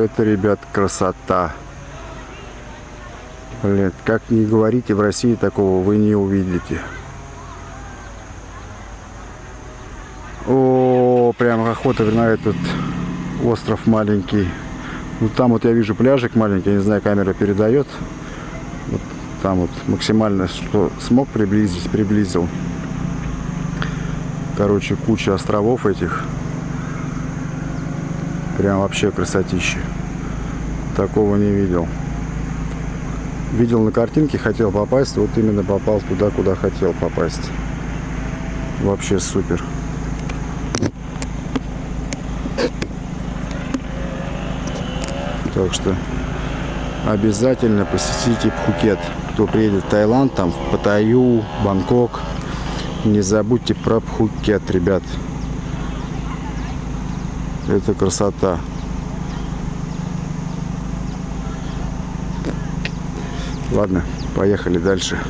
Это, ребят, красота. Блин, как не говорите, в России такого вы не увидите. О, прям охота на этот остров маленький. Ну там вот я вижу пляжик маленький, я не знаю, камера передает. Вот там вот максимально, что смог приблизить, приблизил. Короче, куча островов этих. Прям вообще красотища. Такого не видел. Видел на картинке, хотел попасть, вот именно попал туда, куда хотел попасть. Вообще супер. Так что обязательно посетите Пхукет. Кто приедет в Таиланд, там в Паттайю, Бангкок, не забудьте про Пхукет, ребят. Это красота. Ладно, поехали дальше.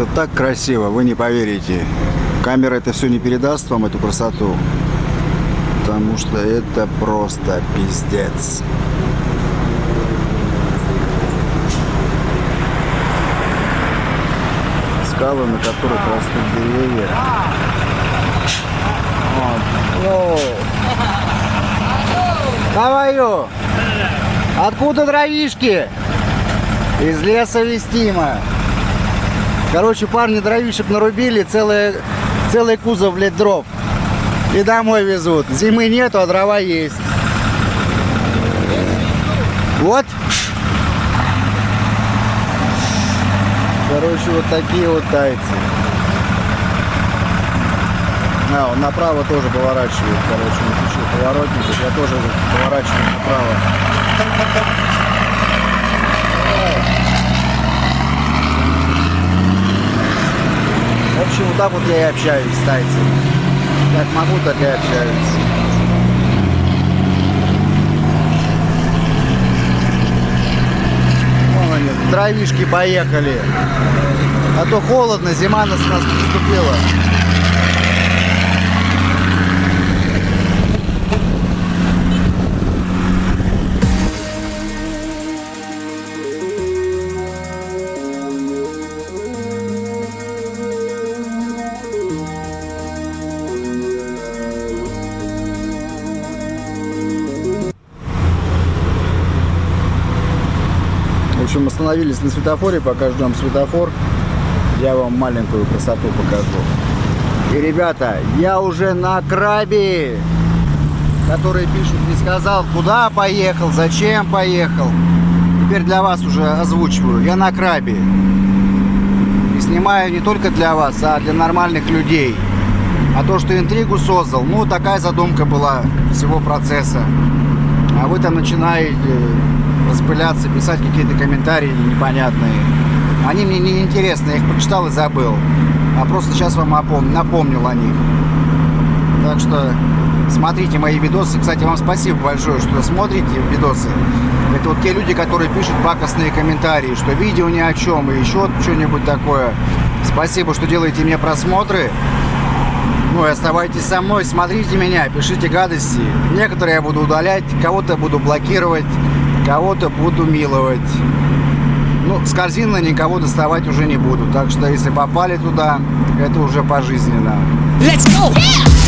Это так красиво, вы не поверите. Камера это все не передаст вам, эту красоту. Потому что это просто пиздец. Скалы, на которых растут деревья. Вот. Говорю, откуда дровишки? Из леса вестимо. Короче, парни дровишек нарубили, целый, целый кузов, блядь, дров. И домой везут. Зимы нету, а дрова есть. Вот. Короче, вот такие вот тайцы. А, он направо тоже поворачивает, короче, он включил поворотник, я тоже поворачиваю направо. В общем, вот так вот я и общаюсь с. Как могу, так и общаюсь. Вон они, дровишки поехали. А то холодно, зима нас наступила. Общем, остановились на светофоре, пока ждем светофор. Я вам маленькую красоту покажу. И, ребята, я уже на крабе, который пишут, не сказал, куда поехал, зачем поехал. Теперь для вас уже озвучиваю. Я на крабе. И снимаю не только для вас, а для нормальных людей. А то, что интригу создал, ну, такая задумка была всего процесса. А вы там начинаете распыляться, писать какие-то комментарии непонятные. Они мне не интересны, я их прочитал и забыл. А просто сейчас вам напомнил, напомнил о них. Так что смотрите мои видосы. Кстати, вам спасибо большое, что смотрите видосы. Это вот те люди, которые пишут пакостные комментарии, что видео ни о чем и еще что-нибудь такое. Спасибо, что делаете мне просмотры. Ну и оставайтесь со мной, смотрите меня, пишите гадости. Некоторые я буду удалять, кого-то буду блокировать, кого-то буду миловать. Ну, с корзины никого доставать уже не буду. Так что, если попали туда, это уже пожизненно. Let's go! Be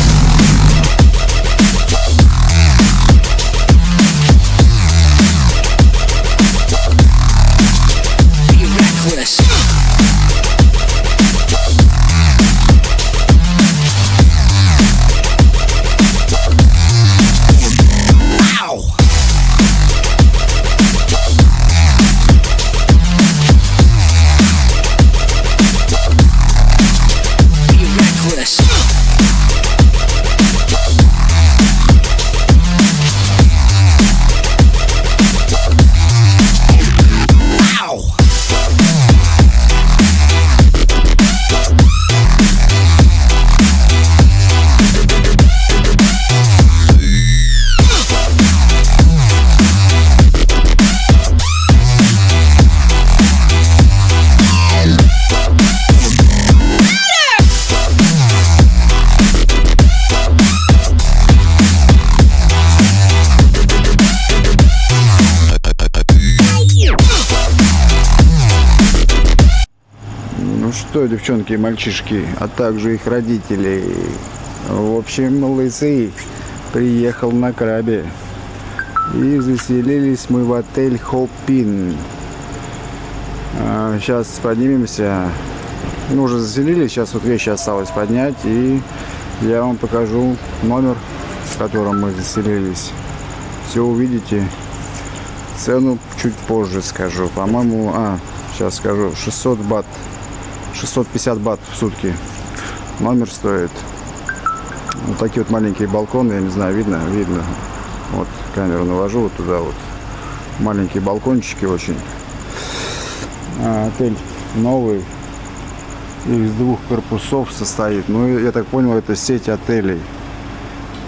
Что, девчонки и мальчишки, а также их родители. В общем, лысый приехал на крабе. И заселились мы в отель Хопин. сейчас поднимемся. Ну, уже заселились, сейчас вот вещи осталось поднять. И я вам покажу номер, в котором мы заселились. Все увидите. Цену чуть позже скажу. По-моему, а, сейчас скажу, 600 бат 650 бат в сутки номер стоит. Вот такие вот маленькие балконы, я не знаю, видно? Видно. Вот камеру навожу вот туда вот. Маленькие балкончики очень. А, отель новый. Из двух корпусов состоит. Ну, я так понял, это сеть отелей.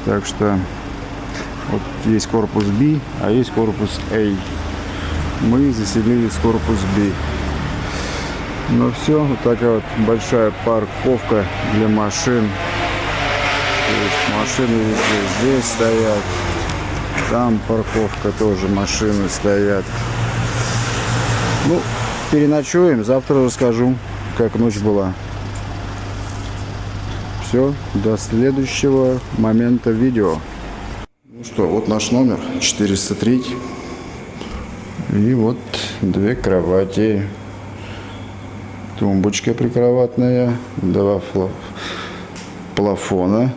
Так что вот есть корпус B, а есть корпус A. Мы заселились в корпус B. Ну все, вот такая вот большая парковка для машин. То есть машины везде здесь стоят. Там парковка тоже, машины стоят. Ну, переночуем, завтра расскажу, как ночь была. Все, до следующего момента видео. Ну что, вот наш номер 403. И вот две кровати тумбочка прикроватная, два плафона,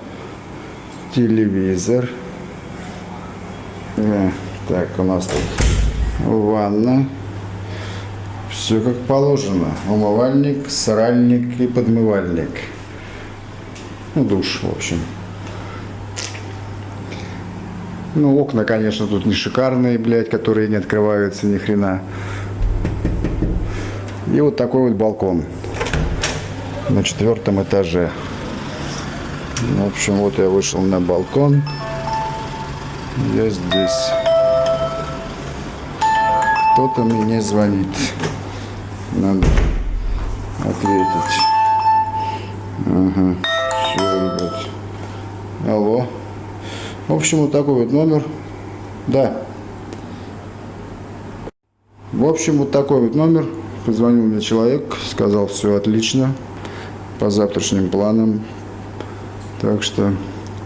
телевизор. Э, Так, у нас тут ванна. Все как положено. Умывальник, сральник и подмывальник. Ну, душ, в общем. Ну, окна, конечно, тут не шикарные, блядь, которые не открываются ни хрена. И вот такой вот балкон на четвертом этаже. В общем, вот я вышел на балкон. Я здесь. Кто-то мне звонит. Надо ответить. Ага. Все. Алло. В общем, вот такой вот номер. Да. В общем, вот такой вот номер. Позвонил мне человек, сказал, все отлично. По завтрашним планам. Так что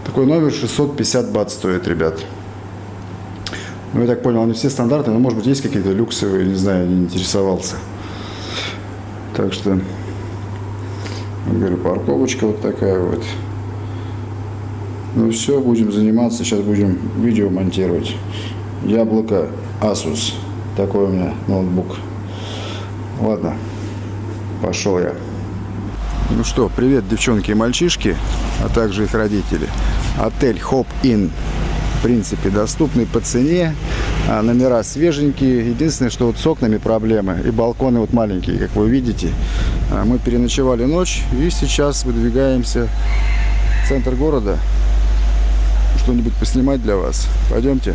такой номер 650 бат стоит, ребят. Ну, я так понял, они все стандартные, но, может быть, есть какие-то люксовые, не знаю, не интересовался. Так что, говорю, парковочка вот такая вот. Ну все, будем заниматься, сейчас будем видео монтировать. Яблоко Asus, такой у меня ноутбук. Ладно, пошел я. Ну что, привет, девчонки и мальчишки, а также их родители. Отель Hop Inn, в принципе, доступный по цене. А, номера свеженькие. Единственное, что вот с окнами проблемы. И балконы вот маленькие, как вы видите. А, мы переночевали ночь и сейчас выдвигаемся в центр города. Что-нибудь поснимать для вас. Пойдемте.